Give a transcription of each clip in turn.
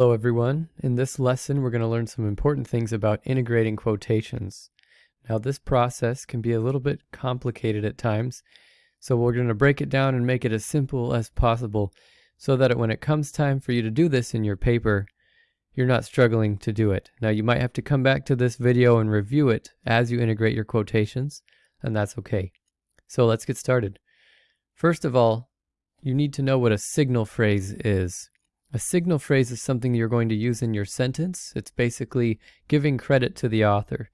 Hello everyone. In this lesson we're going to learn some important things about integrating quotations. Now this process can be a little bit complicated at times, so we're going to break it down and make it as simple as possible so that when it comes time for you to do this in your paper, you're not struggling to do it. Now you might have to come back to this video and review it as you integrate your quotations, and that's okay. So let's get started. First of all, you need to know what a signal phrase is. A signal phrase is something you're going to use in your sentence. It's basically giving credit to the author.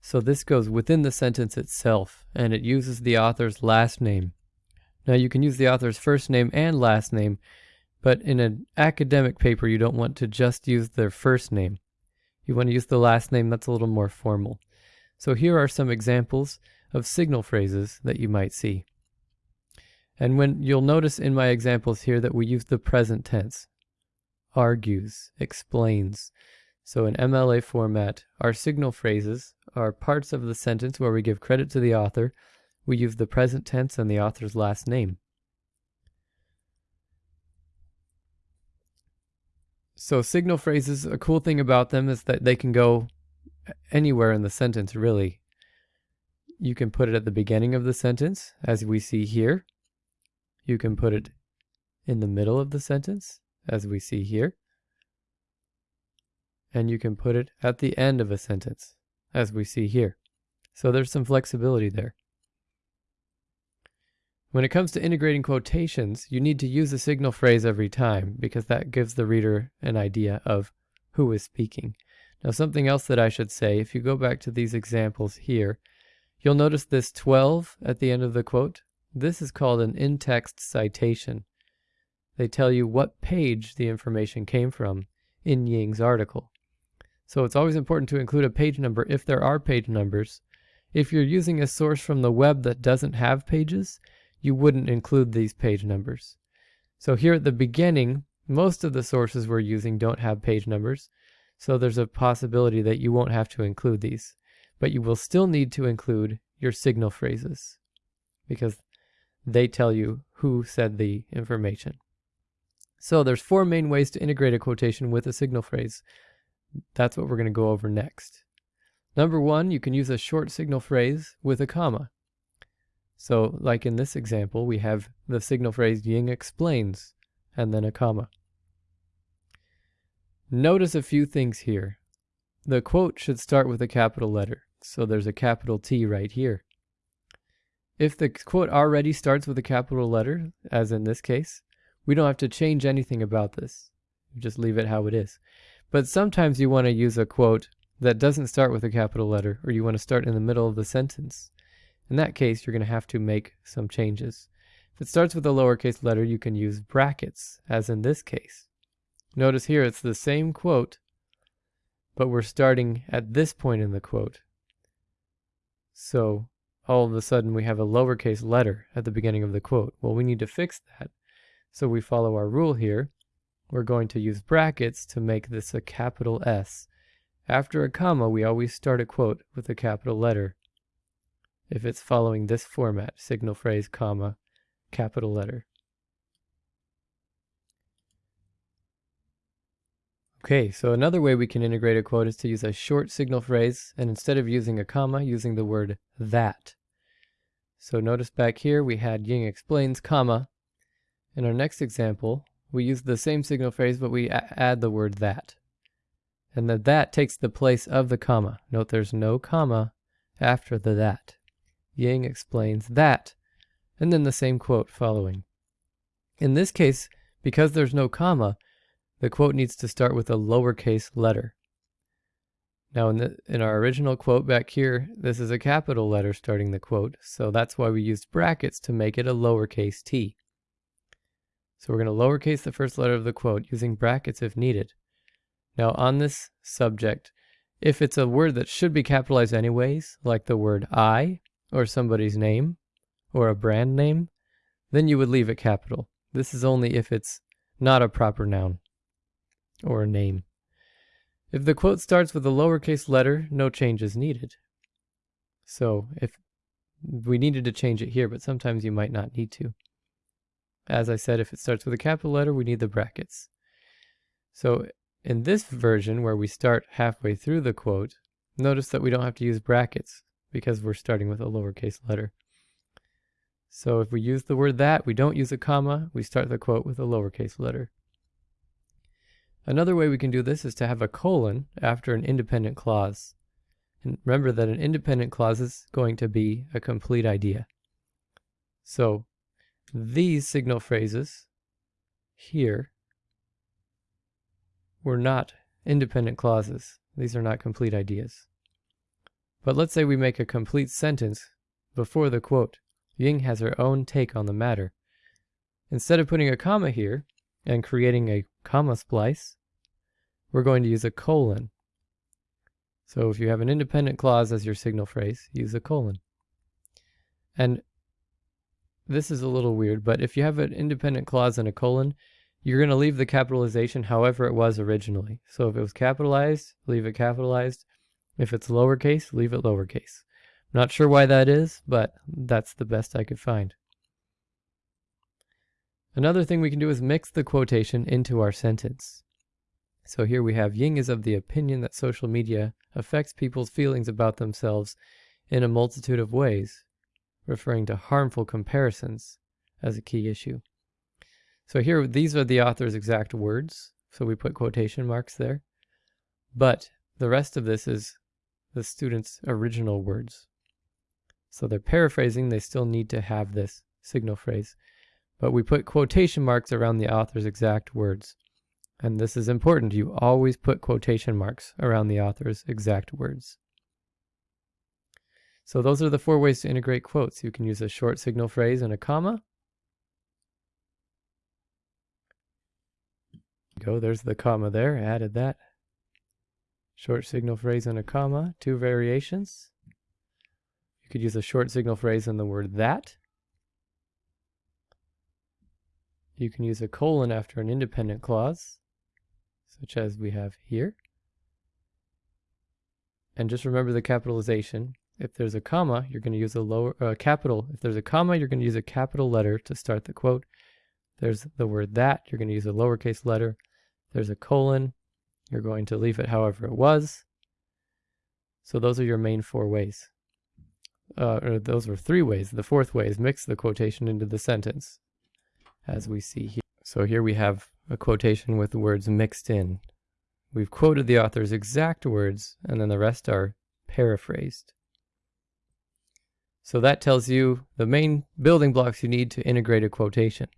So this goes within the sentence itself, and it uses the author's last name. Now you can use the author's first name and last name, but in an academic paper you don't want to just use their first name. You want to use the last name, that's a little more formal. So here are some examples of signal phrases that you might see. And when you'll notice in my examples here that we use the present tense argues, explains. So in MLA format, our signal phrases are parts of the sentence where we give credit to the author. We use the present tense and the author's last name. So signal phrases, a cool thing about them is that they can go anywhere in the sentence, really. You can put it at the beginning of the sentence, as we see here. You can put it in the middle of the sentence, as we see here. And you can put it at the end of a sentence, as we see here. So there's some flexibility there. When it comes to integrating quotations, you need to use a signal phrase every time because that gives the reader an idea of who is speaking. Now something else that I should say, if you go back to these examples here, you'll notice this 12 at the end of the quote. This is called an in-text citation they tell you what page the information came from in Ying's article. So it's always important to include a page number if there are page numbers. If you're using a source from the web that doesn't have pages, you wouldn't include these page numbers. So here at the beginning, most of the sources we're using don't have page numbers, so there's a possibility that you won't have to include these. But you will still need to include your signal phrases because they tell you who said the information. So there's four main ways to integrate a quotation with a signal phrase. That's what we're going to go over next. Number one, you can use a short signal phrase with a comma. So like in this example, we have the signal phrase Ying explains and then a comma. Notice a few things here. The quote should start with a capital letter, so there's a capital T right here. If the quote already starts with a capital letter, as in this case, we don't have to change anything about this. Just leave it how it is. But sometimes you want to use a quote that doesn't start with a capital letter, or you want to start in the middle of the sentence. In that case, you're going to have to make some changes. If it starts with a lowercase letter, you can use brackets, as in this case. Notice here it's the same quote, but we're starting at this point in the quote. So all of a sudden we have a lowercase letter at the beginning of the quote. Well, we need to fix that. So we follow our rule here. We're going to use brackets to make this a capital S. After a comma, we always start a quote with a capital letter. If it's following this format, signal phrase, comma, capital letter. Okay, so another way we can integrate a quote is to use a short signal phrase, and instead of using a comma, using the word that. So notice back here we had Ying explains, comma, in our next example, we use the same signal phrase, but we add the word that. And the that takes the place of the comma. Note there's no comma after the that. Ying explains that, and then the same quote following. In this case, because there's no comma, the quote needs to start with a lowercase letter. Now in, the, in our original quote back here, this is a capital letter starting the quote, so that's why we used brackets to make it a lowercase t. So we're going to lowercase the first letter of the quote using brackets if needed. Now on this subject, if it's a word that should be capitalized anyways, like the word I, or somebody's name, or a brand name, then you would leave it capital. This is only if it's not a proper noun, or a name. If the quote starts with a lowercase letter, no change is needed. So if we needed to change it here, but sometimes you might not need to. As I said, if it starts with a capital letter, we need the brackets. So in this version where we start halfway through the quote, notice that we don't have to use brackets because we're starting with a lowercase letter. So if we use the word that, we don't use a comma, we start the quote with a lowercase letter. Another way we can do this is to have a colon after an independent clause. And remember that an independent clause is going to be a complete idea. So these signal phrases here were not independent clauses. These are not complete ideas. But let's say we make a complete sentence before the quote. Ying has her own take on the matter. Instead of putting a comma here and creating a comma splice, we're going to use a colon. So if you have an independent clause as your signal phrase, use a colon. And this is a little weird, but if you have an independent clause and a colon, you're going to leave the capitalization however it was originally. So if it was capitalized, leave it capitalized. If it's lowercase, leave it lowercase. Not sure why that is, but that's the best I could find. Another thing we can do is mix the quotation into our sentence. So here we have Ying is of the opinion that social media affects people's feelings about themselves in a multitude of ways, referring to harmful comparisons as a key issue. So here, these are the author's exact words. So we put quotation marks there. But the rest of this is the student's original words. So they're paraphrasing, they still need to have this signal phrase. But we put quotation marks around the author's exact words. And this is important. You always put quotation marks around the author's exact words. So those are the four ways to integrate quotes. You can use a short signal phrase and a comma. Go, there's the comma there, added that. Short signal phrase and a comma, two variations. You could use a short signal phrase and the word that. You can use a colon after an independent clause such as we have here. And just remember the capitalization. If there's a comma, you're going to use a lower uh, capital. If there's a comma, you're going to use a capital letter to start the quote. There's the word that, you're going to use a lowercase letter. There's a colon, you're going to leave it however it was. So those are your main four ways. Uh, or those were three ways. The fourth way is mix the quotation into the sentence, as we see here. So here we have a quotation with the words mixed in. We've quoted the author's exact words, and then the rest are paraphrased. So that tells you the main building blocks you need to integrate a quotation.